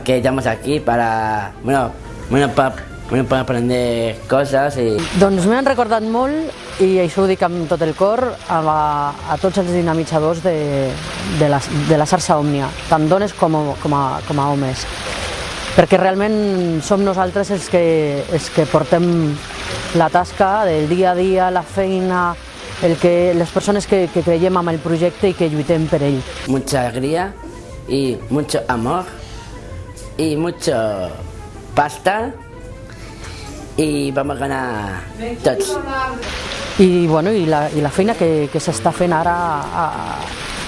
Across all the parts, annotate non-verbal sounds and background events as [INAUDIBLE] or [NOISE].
que estamos aquí para, bueno, bueno, para, bueno, para aprender cosas y... Doncs m'han recordat molt, i això ho dic amb tot el cor, a, a tots els dinamitzadors de, de, la, de la xarxa Òmnia, tant dones com, com, a, com a homes. Perquè realment som nosaltres els que, els que portem la tasca del dia a dia, la feina, el que, les persones que, que creiem en el projecte i que lluitem per ell. Mucha alegría y mucho amor y mucho pasta y vamos a ganar tots. I, bueno, i, la, i la feina que, que s'està fent ara, a,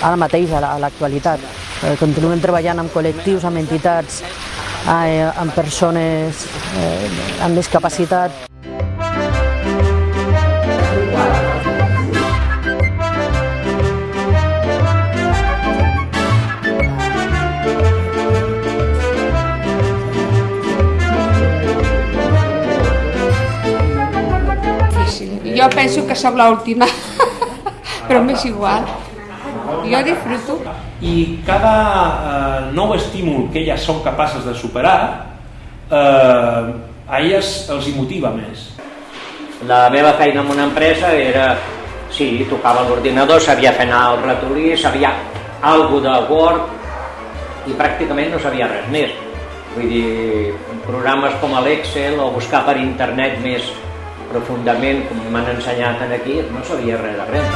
ara mateix, a l'actualitat. Eh, continuem treballant amb col·lectius, amb entitats, eh, amb persones eh, amb discapacitat. Jo penso que sóc l'última, [LAUGHS] però m'és igual. Jo disfruto. I cada eh, nou estímul que elles són capaces de superar, eh, a elles els hi motiva més. La meva feina en una empresa era, sí, tocava l'ordinador, sabia fer anar el ratolí, sabia algo de Word i pràcticament no sabia res més. Vull dir, programes com l'Excel o buscar per internet més profundament, com m'han ensenyat aquí, no sabia res de res.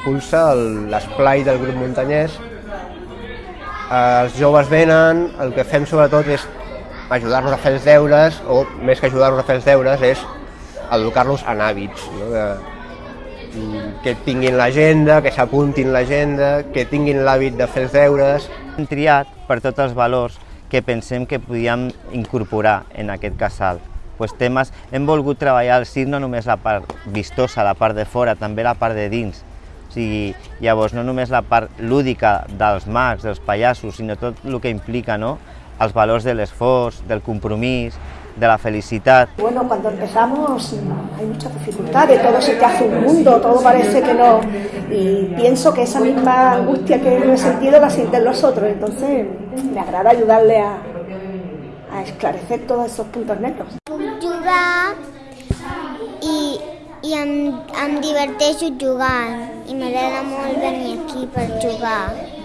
Impulsa el- l'esplai del grup muntanyès. Els joves venen, el que fem sobretot és ajudar-los a fer els deures, o més que ajudar-los a fer els deures, és educar-los en hàbits. No? Que, mm, que tinguin l'agenda, que s'apuntin l'agenda, que tinguin l'hàbit de fer els deures. Hem triat per tots els valors que pensem que podíem incorporar en aquest casal. Pues temes, hem volgut treballar al circ no només la part vistosa, la part de fora, també la part de dins. O sigui, llavors, no només la part lúdica dels mags, dels pallassos, sinó tot el que implica no? els valors de l'esforç, del compromís, de la felicitat. Bueno, cuando empezamos hay muchas dificultades, todo se te hace un mundo, todo parece que no. Y pienso que esa misma angustia que he sentido la sienten los otros, entonces me agrada ayudarle a, a esclarecer todos esos puntos negros. jugar i, i em, em diverteixo jugant i m'agrada molt venir aquí per jugar.